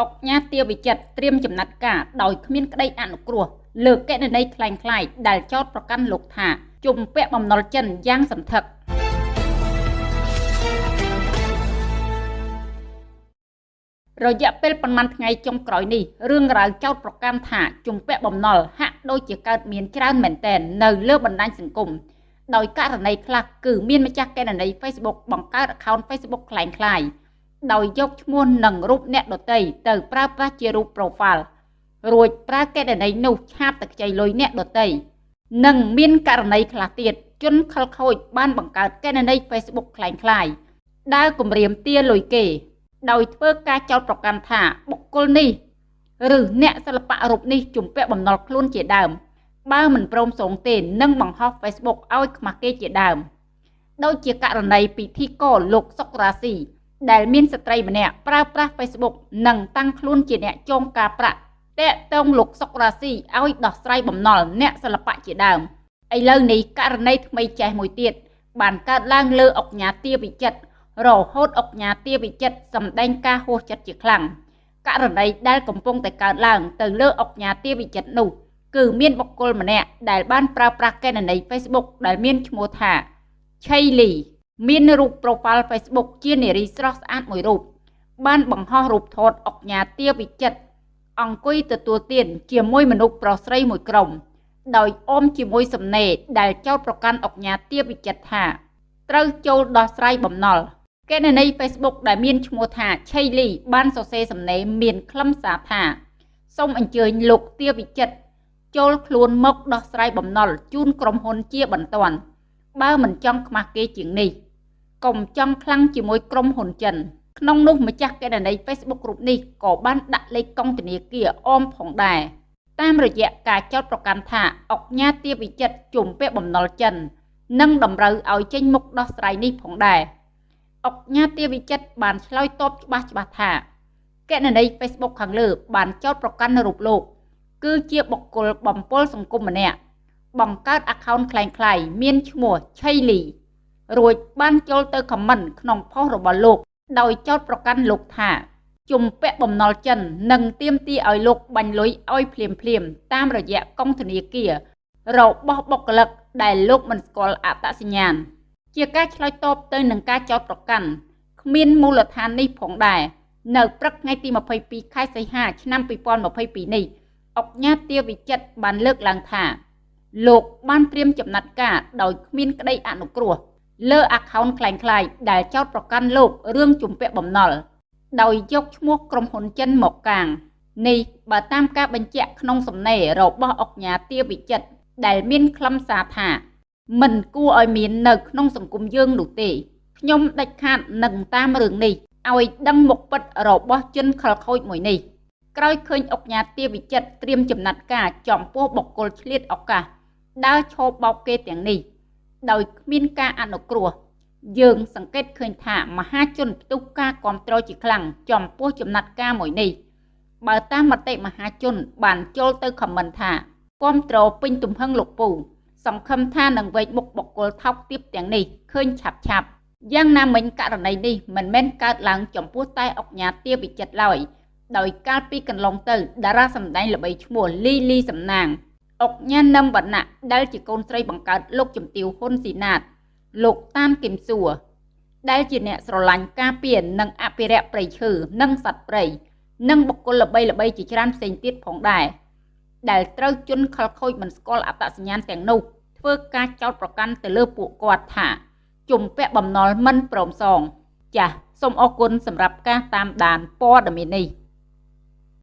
អុកញ៉ាទាវិចិត្រត្រៀមចំណាត់ការដោយគ្មានក្តីអនុគ្រោះលើកណនីคล้ายៗដែលចោតប្រកាន់លោកថាជំពាក់បំណុលចិនយ៉ាងសន្ធឹករយៈពេលប្រមាណថ្ងៃចុងក្រោយនេះរឿងរ៉ាវចោតប្រកាន់ថាជំពាក់បំណុលហាក់ដូចជាកើតមានច្រើនមែនទែននៅលើបណ្ដាញសង្គមដោយករណីខ្លះគឺមានម្ចាស់កេណនី Facebook បង្កើត account Facebook คล้ายៗ ដោយយកឈ្មោះនិងរូបអ្នកដទៃទៅប្រើប្រាស់ជារូប profile រួចប្រើកេណនីនោះឆាបតែខ្ចីលុយអ្នកដទៃនិងមានករណីខ្លះទៀតជនខិលខូចបានបង្កើតកេណនី Facebook คล้ายៗដើរគម្រាមទាលុយគេដោយធ្វើការចោទប្រកាន់ថាបុគ្គលនេះឬអ្នកសិល្បៈរូបនេះជំពាក់បំណុលខ្លួនជាដើម បើមិនព្រមសងទេនឹងបង្ហោះ Facebook ឲ្យខ្មាស់គេជាដើមដូចជាករណីពិធីករលោកសុករាស៊ី ដែលមានស្ត្រីម្នាក់ប្រើប្រាស់ Facebook និងតាំងខ្លួនជាអ្នកចងការប្រាក់តាក់ទងលោកសុករាស៊ីឲ្យដោះស្រាយបំណុលអ្នកសិល្បៈជាដើមឥឡូវនេះករណីថ្មីចេះមួយទៀតបានកើតឡើងលើអុកញ៉ាទាវិចិត្ររហូតអុកញ៉ាទាវិចិត្រសម្ដែងការហួសចិត្តជាខ្លាំងករណីដែលកំពុងតែកើតឡើងទៅលើអុកញ៉ាទាវិចិត្រនោះគឺមានបុគ្គលម្នាក់ដែលបានប្រើប្រាស់កេណនី Facebook ដែលមានឈ្មោះថាឆៃលី មានរូប profile Facebook ជានារីស្រស់ស្អាតមួយរូបបានបង្ហោះរូបថតអុកញ៉ាទាវិចិត្រអង្គុយទទួលទានជាមួយមនុស្សប្រុសស្រីមួយក្រុម ដោយអមជាមួយសំណេរដែលចោទប្រកាន់អុកញ៉ាទាវិចិត្រថាត្រូវចូលដោះស្រាយបំណុលកេណនី Facebook ដែលមានឈ្មោះថាឆៃលីបានសរសេរសំណេរមានខ្លឹមសារថាសូមអញ្ជើញលោកទាវិចិត្រចូលខ្លួនមកដោះស្រាយបំណុលជូនក្រុមហ៊ុនជាបន្ទាន់បើមិនចង់ខ្មាស់គេជាងនេះ កុំចង់ខ្លាំងជាមួយក្រុមហ៊ុនចិនក្នុងនោះម្ចាស់កេណនី Facebook រូបនេះក៏បានដាក់លេខកង់ធនាគារអមផងដែរតាមរយៈការចោទប្រកាន់ថាអុកញ៉ាទាវិចិត្រជំពាក់បំណុលចិន និងតម្រូវឲ្យចេញមុខដោះស្រាយនេះផងដែរអុកញ៉ាទាវិចិត្របានឆ្លើយតបច្បាស់ច្បាស់ថាកេណនី Facebook ខាងលើបានចោទប្រកាន់រូបលោក គឺជាបុគ្គលបំពល់សង្គមម្នាក់បង្កើត account คล้ายៗមានឈ្មោះឆៃលី រួចបានចូលទៅខមមិនក្នុងផុសរបស់លោក ដោយចោទប្រកាន់លោកថាជំពាក់បំណុលចិននិងទាមទារឲ្យលោកបាញ់លុយឲ្យភ្លាមភ្លាមតាមរយៈកងធនាគាររបស់បុគ្គលិកដែលលោកមិនស្គាល់អត្តសញ្ញាណជាការឆ្លើយតបទៅនឹងការចោទប្រកាន់គ្មានមូលដ្ឋាននេះផងដែរនៅព្រឹកថ្ងៃទី22ខែសីហាឆ្នាំ2022នេះអុកញ៉ាទាវិចិត្របានលើកឡើងថា លោកបានត្រៀមចំណាត់ការដោយគ្មានក្តីអនុគ្រោះ លើ account คล้ายៗដែលចោទប្រកាន់លោករឿងជំពាក់បំណុលដោយយកឈ្មោះក្រុមហ៊ុនចិនមកកាងនេះបើតាមការបញ្ជាក់ក្នុងសំណេររបស់អុកញ៉ាទាវិចិត្រដែលមានខ្លឹមសារថាមិនគួរឲ្យមាននៅក្នុងសង្គមយើងនោះទេខ្ញុំដាច់ខាតនឹងតាមរឿងនេះឲ្យដឹងមុខពិតរបស់ជនខលខូចមួយនេះក្រោយឃើញអុកញ៉ាទាវិចិត្រត្រៀមចំណាត់ការចំពោះបុគ្គលឆ្លៀតឱកាសដើរឈោបបោកគេទាំងនេះ ដោយគ្មានការអនុគ្រោះយើងសង្កេតឃើញថាមហាជនផ្ទុះការគ្រប់គ្រងជាខ្លាំងចំពោះចំណាត់ការមួយនេះបើតាមមតិមហាជន បានចូលទៅខមមិនថាគ្រប់គ្រងពេញទំហឹងលោកពូសង្ឃឹមថានឹងវេកមុខបុគ្គលថោកទាបទាំងនេះឃើញឆាប់ឆាប់យ៉ាងណាមិញករណីនេះមិនមែនកើតឡើងចំពោះតែអុកញ៉ាទាវិចិត្រឡើយដោយកាលពីកន្លងទៅតារាសម្ដែងល្បីឈ្មោះលីលីសំណាង អុកញ៉ានឹមវណ្ណៈដែលជាកូនស្រីបង្កើតលោកជំទាវហ៊ុនស៊ីណាត លោកតានគឹមសួរដែលជាអ្នកស្រឡាញ់ការពារនិងអភិរក្សព្រៃឈើនិងសត្វព្រៃនិងបុគ្គលល្បីល្បីជាច្រើនផ្សេងទៀតផងដែរដែលត្រូវជន់ខលខូចមិនស្គាល់អត្តសញ្ញាណទាំងនោះធ្វើការចោទប្រកាន់ទៅលើពួកគាត់ថាជំពាក់បំណុលមិនព្រមសង ចាសសូមអរគុណសម្រាប់ការតាមដានព័ត៌មាននេះ